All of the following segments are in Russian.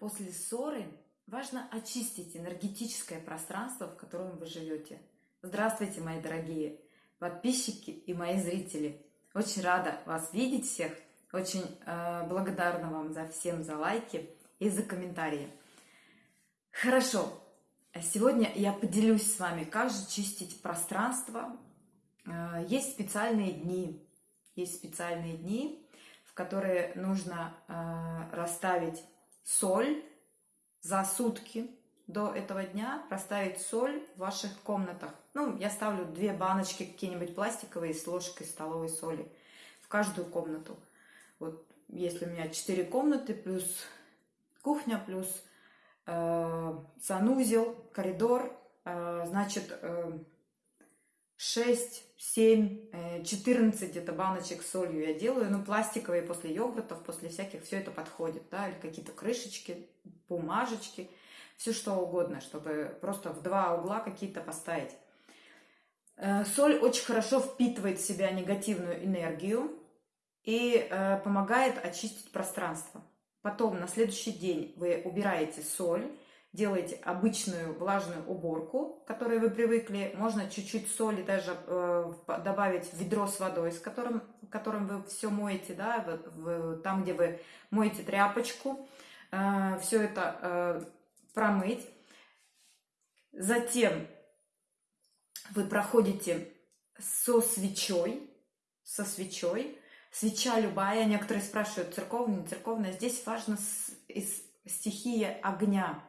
После ссоры важно очистить энергетическое пространство, в котором вы живете. Здравствуйте, мои дорогие подписчики и мои зрители. Очень рада вас видеть всех. Очень э, благодарна вам за всем за лайки и за комментарии. Хорошо. Сегодня я поделюсь с вами, как же чистить пространство. Э, есть специальные дни. Есть специальные дни, в которые нужно э, расставить соль за сутки до этого дня расставить соль в ваших комнатах. Ну, я ставлю две баночки какие-нибудь пластиковые с ложкой столовой соли в каждую комнату. Вот если у меня четыре комнаты, плюс кухня, плюс э, санузел, коридор, э, значит, э, 6, 7, 14 где-то баночек с солью я делаю. Ну, пластиковые после йогуртов, после всяких, все это подходит, да, или какие-то крышечки, бумажечки, все что угодно, чтобы просто в два угла какие-то поставить. Э, соль очень хорошо впитывает в себя негативную энергию и э, помогает очистить пространство. Потом на следующий день вы убираете соль, делаете обычную влажную уборку, которой вы привыкли. Можно чуть-чуть соли даже э, добавить в ведро с водой, с которым, которым вы все моете, да, в, в, там, где вы моете тряпочку. Э, все это э, промыть. Затем вы проходите со свечой, со свечой. Свеча любая, некоторые спрашивают, церковная, не церковная. Здесь важно стихия огня.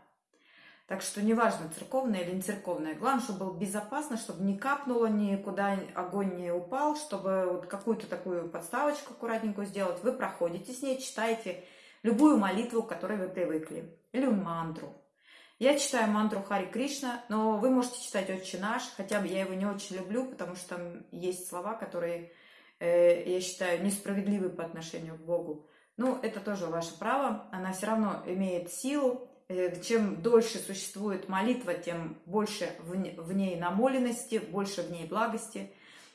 Так что неважно, церковная или не церковная. Главное, чтобы было безопасно, чтобы не капнуло, никуда огонь не упал, чтобы вот какую-то такую подставочку аккуратненькую сделать. Вы проходите с ней, читаете любую молитву, к которой вы привыкли, или мантру. Я читаю мантру Хари Кришна, но вы можете читать «Отче наш», хотя бы я его не очень люблю, потому что там есть слова, которые, э, я считаю, несправедливы по отношению к Богу. Ну, это тоже ваше право, она все равно имеет силу, чем дольше существует молитва, тем больше в ней намоленности, больше в ней благости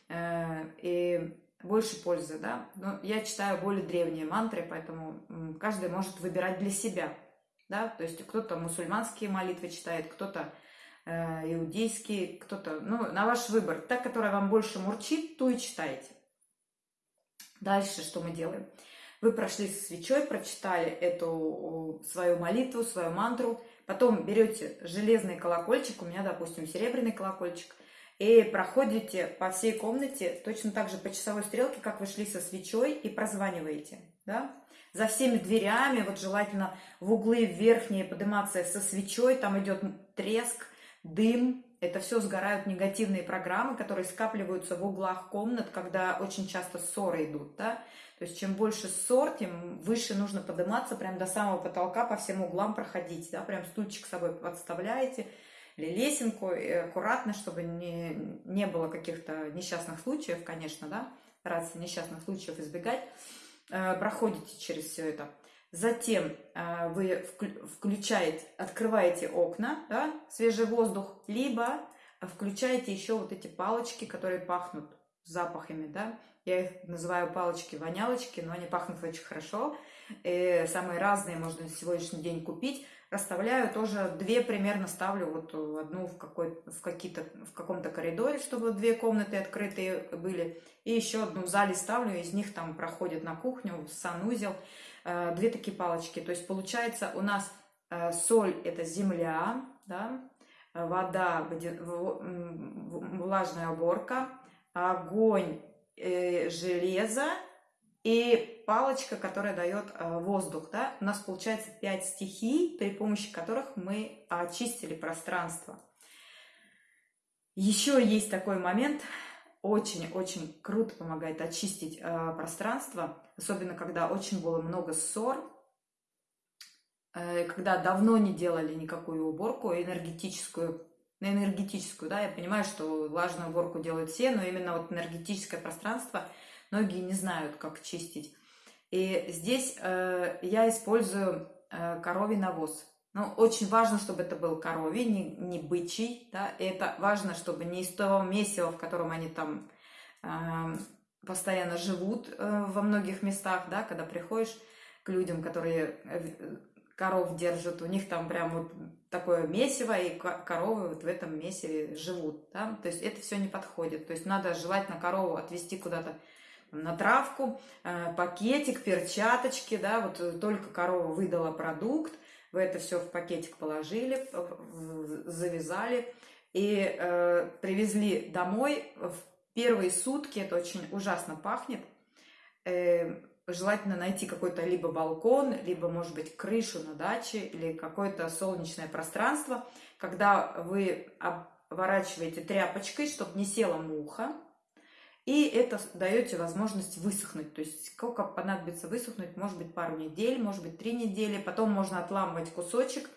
э, и больше пользы. Да? Но я читаю более древние мантры, поэтому каждый может выбирать для себя. Да? То есть кто-то мусульманские молитвы читает, кто-то э, иудейские, кто-то, ну, на ваш выбор. Та, которая вам больше мурчит, ту и читайте. Дальше что мы делаем? Вы прошли со свечой, прочитали эту свою молитву, свою мантру. Потом берете железный колокольчик, у меня, допустим, серебряный колокольчик, и проходите по всей комнате точно так же по часовой стрелке, как вы шли со свечой, и прозваниваете. Да? За всеми дверями, вот желательно в углы верхние подниматься со свечой, там идет треск, дым, это все сгорают негативные программы, которые скапливаются в углах комнат, когда очень часто ссоры идут, да. То есть чем больше ссор, тем выше нужно подниматься, прям до самого потолка, по всем углам проходить, да, прям стульчик с собой подставляете, или лесенку, аккуратно, чтобы не, не было каких-то несчастных случаев, конечно, да, стараться несчастных случаев избегать, э, проходите через все это. Затем э, вы включаете, открываете окна, да, свежий воздух, либо включаете еще вот эти палочки, которые пахнут запахами, да. Я их называю палочки-вонялочки, но они пахнут очень хорошо. И самые разные можно на сегодняшний день купить. Расставляю тоже две примерно ставлю, вот одну в, какой, в, какие-то, в каком-то коридоре, чтобы две комнаты открытые были. И еще одну в зале ставлю, из них там проходит на кухню, санузел. Э, две такие палочки. То есть получается у нас э, соль это земля, да, вода, влажная уборка, огонь, э, железо и палочка, которая дает воздух. Да? У нас получается пять стихий, при помощи которых мы очистили пространство. Еще есть такой момент, очень-очень круто помогает очистить э, пространство, особенно когда очень было много ссор, э, когда давно не делали никакую уборку энергетическую, на энергетическую, да, я понимаю, что влажную уборку делают все, но именно вот энергетическое пространство многие не знают, как чистить. И здесь э, я использую э, коровий навоз. Но очень важно, чтобы это был коровий, не, не бычий. Да? И это важно, чтобы не из того месива, в котором они там э, постоянно живут э, во многих местах, да, когда приходишь к людям, которые, э, коров держат, у них там прям вот такое месиво, и коровы вот в этом месиве живут, да, то есть это все не подходит, то есть надо желательно корову отвести куда-то на травку, э, пакетик, перчаточки, да, вот э, только корова выдала продукт, вы это все в пакетик положили, завязали и э, привезли домой. В первые сутки, это очень ужасно пахнет, э, желательно найти какой-то либо балкон, либо, может быть, крышу на даче или какое-то солнечное пространство, когда вы оборачиваете тряпочкой, чтобы не села муха, и это даете возможность высохнуть. То есть сколько понадобится высохнуть, может быть пару недель, может быть три недели. Потом можно отламывать кусочек,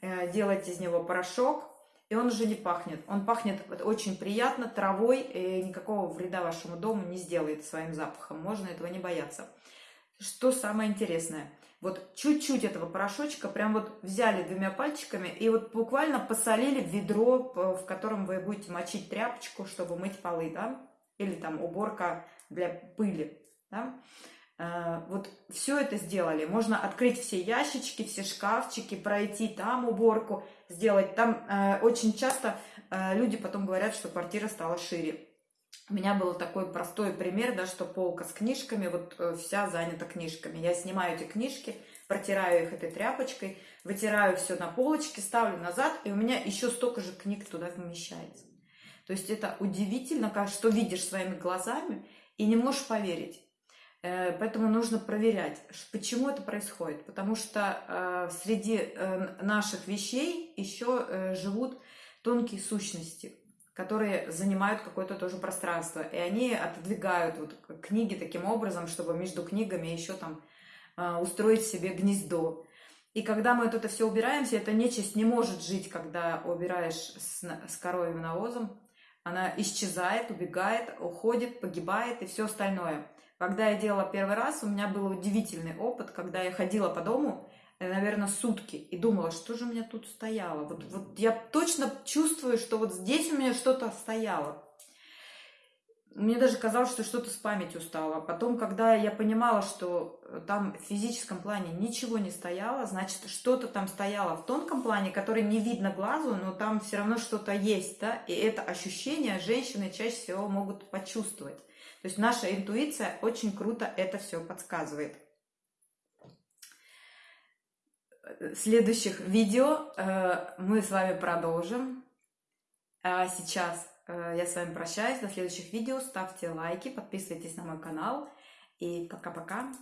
э, делать из него порошок, и он уже не пахнет. Он пахнет очень приятно травой, и никакого вреда вашему дому не сделает своим запахом. Можно этого не бояться. Что самое интересное? Вот чуть-чуть этого порошочка прям вот взяли двумя пальчиками и вот буквально посолили ведро, в котором вы будете мочить тряпочку, чтобы мыть полы, да? Или там уборка для пыли, да? Э, вот все это сделали. Можно открыть все ящички, все шкафчики, пройти там уборку, сделать. Там э, очень часто э, люди потом говорят, что квартира стала шире. У меня был такой простой пример, да, что полка с книжками, вот вся занята книжками. Я снимаю эти книжки, протираю их этой тряпочкой, вытираю все на полочке, ставлю назад, и у меня еще столько же книг туда вмещается. То есть это удивительно, что видишь своими глазами и не можешь поверить. Э, поэтому нужно проверять, почему это происходит. Потому что э, среди э, наших вещей еще живут тонкие сущности, которые занимают какое-то тоже пространство. И они отодвигают вот книги таким образом, чтобы между книгами еще там устроить себе гнездо. И когда мы это все убираемся, эта нечисть не может жить, когда убираешь с, с коровьим навозом. Она исчезает, убегает, уходит, погибает и все остальное. Когда я делала первый раз, у меня был удивительный опыт, когда я ходила по дому, э, наверное, сутки и думала, что же у меня тут стояло. Вот, вот я точно чувствую, что вот здесь у меня что-то стояло. Мне даже казалось, что что-то с памятью стало. Потом, когда я понимала, что э, там в физическом плане ничего не стояло, значит, что-то там стояло в тонком плане, который не видно глазу, но там все равно что-то есть, да, и это ощущение женщины чаще всего могут почувствовать. То есть наша интуиция очень круто это все подсказывает. Следующих видео э, мы с вами продолжим. А сейчас Э, я с вами прощаюсь. До следующих видео. Ставьте лайки, подписывайтесь на мой канал. И пока-пока.